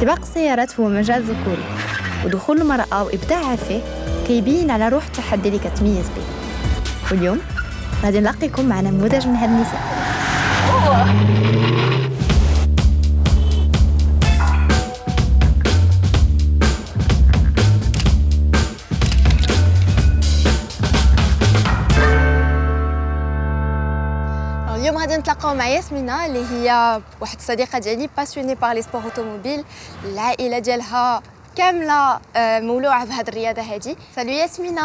سباق السيارات هو مجال ذكوري ودخول المرأة وإبداعها فيه كيبين على روح التحدي اللي كتميز به واليوم غادي نلاقيكم مع نموذج من هاد النساء. اليوم غادي نتلاقاو مع ياسمينة اللي هي واحد الصديقة ديالي passionnée par les sports automobiles العائلة ديالها كاملة آه، مولوعة بهاد الرياضة هادي. salut ياسمينة.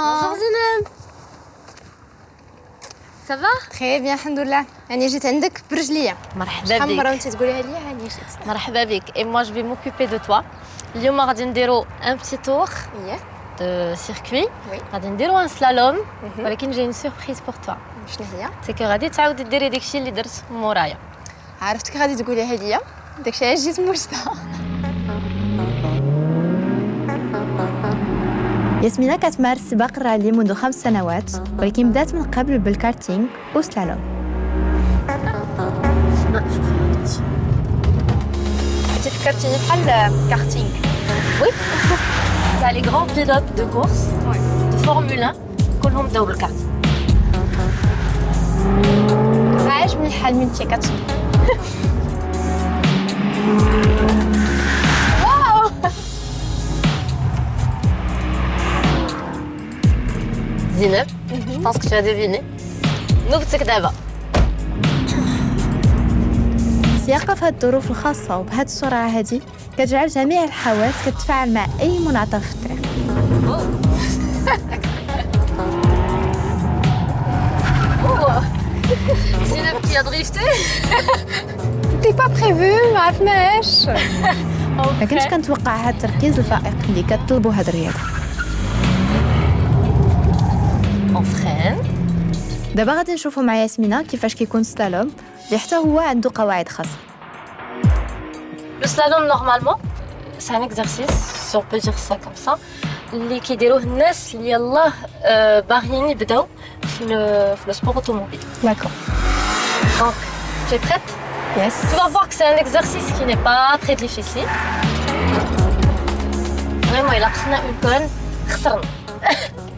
ça va très bien الحمد لله يعني جيت عندك برجلية. مرحبا شحال من مرة بك وأنت تقوليها ليا هاني جيت. مرحبا بك. et moi je vais m'occuper de toi اليوم غادي نديرو un petit tour au circuit oui غادي نديرو un slalom. ولكن j'ai surprise pour toi شنو هي c'est que غادي تعاودي ديري داكشي اللي درت مورايا عرفتك غادي تقوليها ليا داكشي علاش جيت موجدة ياسمينة كتمارس سباق الرالي منذ خمس سنوات ولكن بدات من قبل بال karting و slalom. انت فكرتيني بحال karting. oui. تاع لي غران بيلوت دو كورس دو فورمول 1 كلهم بداو بالكارتينغ عاجبني الحال من انت كت زينب je pense que tu as deviné نوبتك دابا السياقة في هاد الظروف الخاصة وبهاد السرعة هادي كتجعل جميع الحواس كتتفاعل مع أي منعطف في الطريق زينب qui a drifté تي با بريفو ما عرفناش ما كنتش كنتوقع هاد التركيز الفائق اللي كتطلبو هاد الرياضة. On freine دابا غادي نشوفو مع ياسمينة كيفاش كيكون سلالوم اللي حتى هو عنده قواعد خاصة Le slalom, normalement, c'est un exercice, si on peut dire ça comme ça, اللي كيديروه الناس اللي يلاه آه، باغيين يبداو في ال- في السبور automobile. داكور Donc, tu es prête يس Tu vas voir que c'est un exercice qui n'est pas très difficile. Vraiment, il a خصنا une conne,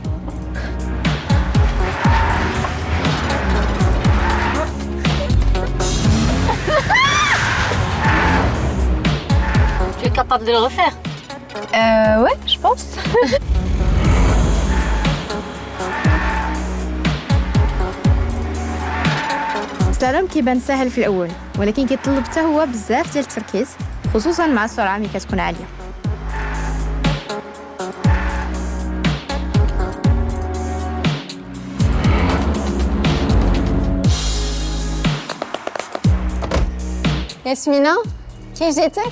capable de le refaire Euh, ouais, je pense. السلالوم كيبان سهل في الأول ولكن كيطلب حتى هو بزاف ديال التركيز خصوصا مع السرعة ملي كتكون عالية ياسمينة كيف جيتك؟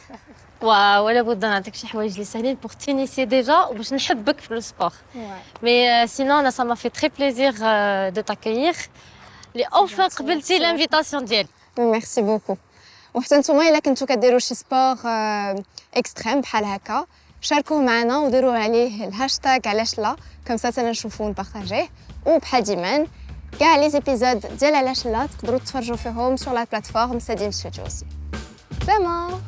ولا بد نعطيك شي حوايج اللي ساهلين بور تينيسي ديجا وباش نحبك في السبور مي سينون انا سا ما في تري بليزير دو تاكيير لي اوفا قبلتي لانفيتاسيون ديالي ميرسي بوكو وحتى نتوما الا كنتو كديروا شي سبور اكستريم بحال هكا شاركوه معنا وديروا عليه الهاشتاغ علاش لا كم سا تانا نشوفوه ونبارطاجيه وبحال ديما كاع لي زيبيزود ديال علاش لا تقدروا تفرجوا فيهم سور لا بلاتفورم ساديم ستوديو سي سلامه